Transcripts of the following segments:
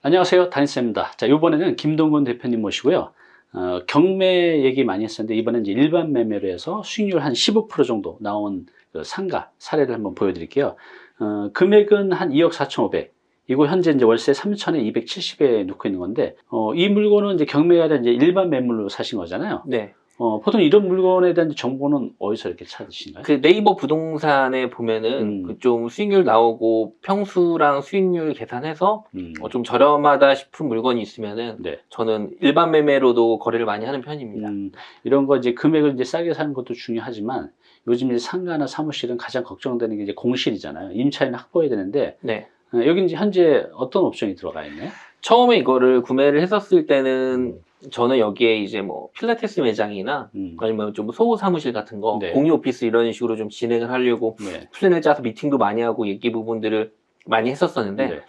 안녕하세요. 다니쌤입니다. 자, 이번에는 김동건 대표님 모시고요. 어, 경매 얘기 많이 했었는데 이번엔 이제 일반 매매로 해서 수익률 한 15% 정도 나온 그 상가 사례를 한번 보여드릴게요. 어, 금액은 한 2억 4,500. 이거 현재 이제 월세 3천에 270에 놓고 있는 건데 어, 이 물건은 이제 경매가 된 이제 일반 매물로 사신 거잖아요. 네. 어, 보통 이런 물건에 대한 정보는 어디서 이렇게 찾으신가요? 그 네이버 부동산에 보면은 음. 그좀 수익률 나오고 평수랑 수익률 계산해서 음, 어, 좀 저렴하다 싶은 물건이 있으면은 네. 저는 일반 매매로도 거래를 많이 하는 편입니다. 음, 이런 거 이제 금액을 이제 싸게 사는 것도 중요하지만 요즘 이제 상가나 사무실은 가장 걱정되는 게 이제 공실이잖아요. 임차인 확보해야 되는데 네. 어, 여기 이제 현재 어떤 옵션이 들어가 있나요? 처음에 이거를 구매를 했었을 때는 저는 여기에 이제 뭐 필라테스 매장이나 음, 아니면 좀 소호 사무실 같은 거, 네. 공유 오피스 이런 식으로 좀 진행을 하려고 네. 플랜을 짜서 미팅도 많이 하고 얘기 부분들을 많이 했었었는데 네.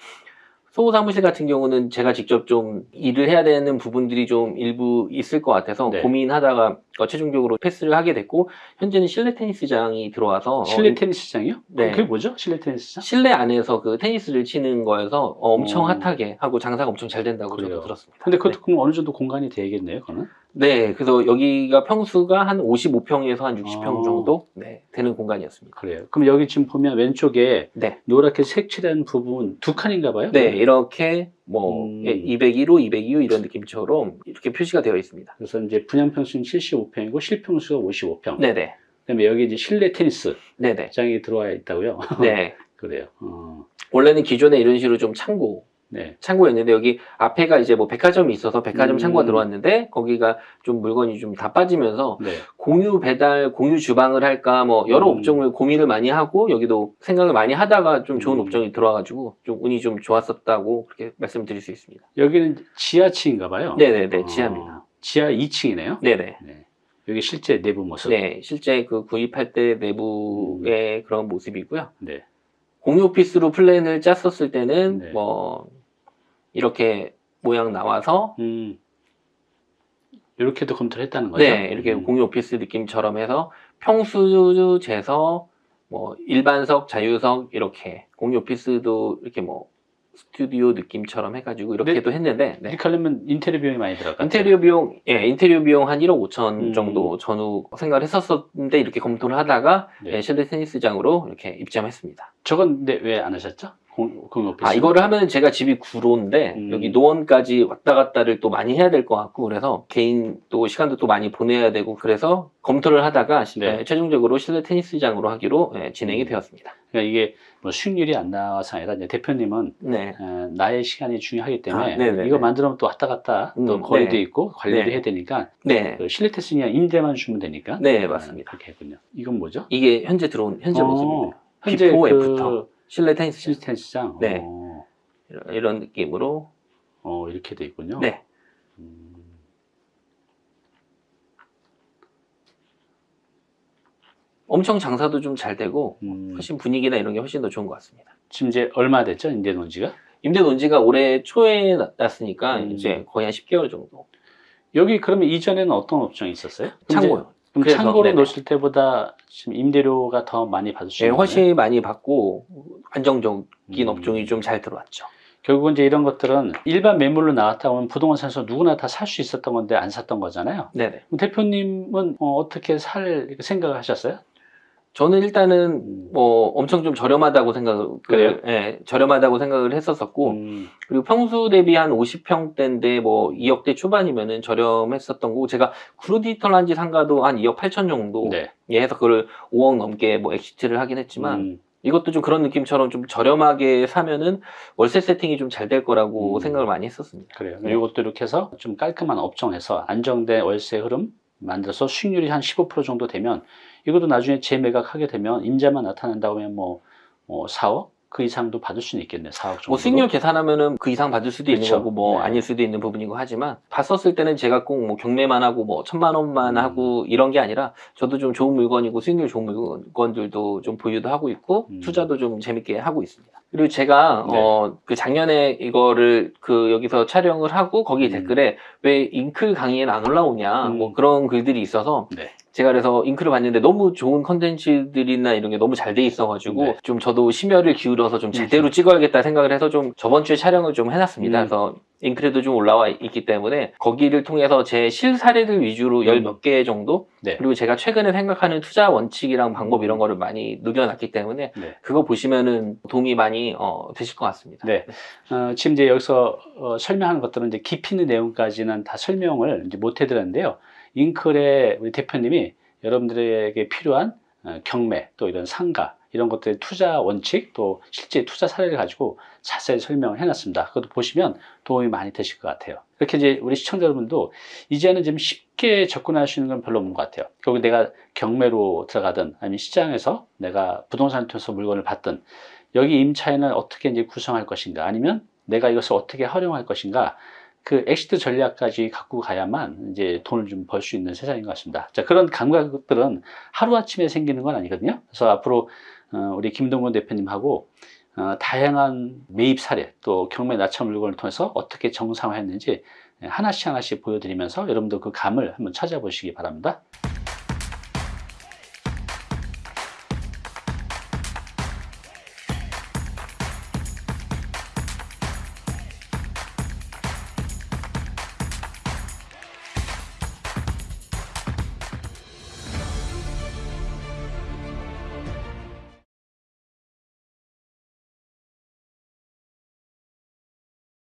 소호 사무실 같은 경우는 제가 직접 좀 일을 해야 되는 부분들이 좀 일부 있을 것 같아서 네. 고민하다가 어, 최종적으로 패스를 하게 됐고 현재는 실내 테니스장이 들어와서 실내 어, 테니스장이요? 네. 그게 뭐죠? 실내 테니스장? 실내 안에서 그 테니스를 치는 거여서 어, 엄청 어. 핫하게 하고 장사가 엄청 잘 된다고 그래요. 저도 들었습니다. 근데 그것도 그럼 어느 정도 공간이 되겠네요, 그거는? 네, 그래서 여기가 평수가 한 55평에서 한 60평 어. 정도 네, 되는 공간이었습니다. 그래요. 그럼 여기 지금 보면 왼쪽에 네, 노랗게 색칠한 부분 두 칸인가 봐요? 네 이렇게 뭐 음. 예, 201호, 202호 이런 느낌처럼 이렇게 표시가 되어 있습니다. 그래서 이제 분양평수는 75평이고 실평수가 55평. 네네, 그다음에 여기 이제 실내 테니스장이 네네, 들어와 있다고요? 네. 그래요. 어, 원래는 기존에 이런 식으로 좀 창고, 네. 창고였는데 여기 앞에가 이제 뭐 백화점이 있어서 백화점 음. 창고가 들어왔는데 거기가 좀 물건이 좀 다 빠지면서 네. 공유 배달, 공유 주방을 할까 뭐 여러 음. 옵종을 고민을 많이 하고 여기도 생각을 많이 하다가 좀 좋은 음. 옵종이 들어와가지고 좀 운이 좀 좋았었다고 그렇게 말씀드릴 수 있습니다. 여기는 지하층인가 봐요. 네네네 어, 지하입니다. 지하 2층이네요. 네네. 네. 여기 실제 내부 모습. 네, 실제 그 구입할 때 내부의 그런 모습이고요. 네. 공유 오피스로 플랜을 짰었을 때는 네. 뭐 이렇게 모양 나와서 음. 이렇게도 검토를 했다는 거죠? 네, 이렇게 음. 공유 오피스 느낌처럼 해서 평수 재서 뭐 일반석, 자유석 이렇게 공유 오피스도 이렇게 뭐 스튜디오 느낌처럼 해가지고 이렇게도 했는데 네. 이렇게 하려면 인테리어 비용이 많이 같아요. 인테리어 비용, 예, 인테리어 비용 한 1억 5천 음. 정도 전후 생각을 했었었는데 이렇게 검토를 하다가 네. 예, 실내 테니스장으로 이렇게 입점했습니다. 저건 근데 왜 안 하셨죠? 오피스. 아, 이거를 하면 제가 집이 구로인데, 음. 여기 노원까지 왔다 갔다를 또 많이 해야 될 것 같고, 그래서 개인 또 시간도 또 많이 보내야 되고, 그래서 검토를 하다가 네. 예, 최종적으로 실내 테니스장으로 하기로 예, 진행이 음. 되었습니다. 그러니까 이게 뭐 수익률이 안 나와서 아니라 이제 대표님은 네. 어, 나의 시간이 중요하기 때문에 아. 이거 만들면 또 왔다 갔다 또 음, 거리도 네. 있고 관리도 네. 해야 되니까 네. 그 실내 그냥 임대만 주면 되니까 네, 어, 맞습니다. 그렇게 했군요. 이건 뭐죠? 이게 현재 들어온, 현재 어, 모습입니다. 현재 그 after. 실내 테니스장. 실내 테니스장. 네. 어, 이런, 이런 느낌으로. 어, 이렇게 돼 있군요. 네. 음, 엄청 장사도 좀 잘 되고, 음, 훨씬 분위기나 이런 게 훨씬 더 좋은 것 같습니다. 지금 이제 얼마 됐죠? 임대 논지가? 임대 논지가 올해 초에 났- 났으니까, 음. 이제 거의 한 10개월 정도. 여기 그러면 이전에는 어떤 업종이 있었어요? 창고요. 그럼 그래서, 창고로 네네. 놓으실 때보다 지금 임대료가 더 많이 받을 수 예, 있는 거예요? 훨씬 많이 받고 안정적인 음. 업종이 좀 잘 들어왔죠. 결국은 이제 이런 것들은 일반 매물로 나왔다 보면 부동산 사서 누구나 다 살 수 있었던 건데 안 샀던 거잖아요. 네네. 대표님은 어, 떻게살 생각을 하셨어요? 저는 일단은 음. 뭐 엄청 좀 저렴하다고 생각을 그래요? 예, 저렴하다고 생각을 했었었고 음, 그리고 평수 대비 한 50평대인데 뭐 2억대 초반이면은 저렴했었던 거고 제가 구루디지털 한지 상가도 한 2억 8천 정도 네. 예, 해서 그걸 5억 넘게 뭐 exit를 하긴 했지만 음, 이것도 좀 그런 느낌처럼 좀 저렴하게 사면은 월세 세팅이 좀 잘 될 거라고 음. 생각을 많이 했었습니다. 그래요. 네. 이것도 이렇게 해서 좀 깔끔한 업종에서 안정된 월세 흐름 만들어서 수익률이 한 15% 정도 되면 이것도 나중에 재매각하게 되면 임자만 나타난다고 하면 뭐, 뭐 4억 그 이상도 받을 수는 있겠네. 4억 정도. 뭐 수익률 계산하면은 그 이상 받을 수도 있는 그렇죠. 거고 뭐 네. 아닐 수도 있는 부분이고 하지만 봤었을 때는 제가 꼭 뭐 경매만 하고 뭐 천만 원만 음. 하고 이런 게 아니라 저도 좀 좋은 물건이고 수익률 좋은 물건들도 좀 보유도 하고 있고 음. 투자도 좀 재밌게 하고 있습니다. 그리고 제가 네. 어그 작년에 이거를 그 여기서 촬영을 하고 거기 음. 댓글에 왜 잉클 강의에는 안 올라오냐 음. 뭐 그런 글들이 있어서 네. 제가 그래서 잉크를 봤는데 너무 좋은 컨텐츠들이나 이런 게 너무 잘 돼 있어가지고 네. 좀 저도 심혈을 기울여서 좀 제대로 찍어야겠다 생각을 해서 좀 저번 주에 촬영을 좀 해놨습니다. 음. 그래서 잉크에도 좀 올라와 있기 때문에 거기를 통해서 제 실사례들 위주로 열 몇 개 정도 음. 네. 그리고 제가 최근에 생각하는 투자 원칙이랑 방법 이런 거를 많이 녹여놨기 때문에 네. 그거 보시면은 도움이 많이 어, 되실 것 같습니다. 네. 어, 지금 이제 여기서 어, 설명하는 것들은 이제 깊이 있는 내용까지는 다 설명을 이제 못 해드렸는데요. 잉클의 우리 대표님이 여러분들에게 필요한 어, 경매 또 이런 상가 이런 것들의 투자 원칙 또 실제 투자 사례를 가지고 자세히 설명을 해놨습니다. 그것도 보시면 도움이 많이 되실 것 같아요. 이렇게 이제 우리 시청자 여러분도 이제는 좀 쉽게 접근할 수 있는 건 별로 없는 것 같아요. 결국 내가 경매로 들어가든 아니면 시장에서 내가 부동산을 통해서 물건을 받든 여기 임차인을 어떻게 이제 구성할 것인가 아니면 내가 이것을 어떻게 활용할 것인가 그 exit 전략까지 갖고 가야만 이제 돈을 좀 벌 수 있는 세상인 것 같습니다. 자, 그런 감각들은 하루아침에 생기는 건 아니거든요. 그래서 앞으로 어, 우리 김동건 대표님하고 어, 다양한 매입 사례 또 경매 낙찰 물건을 통해서 어떻게 정상화했는지 하나씩 하나씩 보여드리면서 여러분도 그 감을 한번 찾아보시기 바랍니다.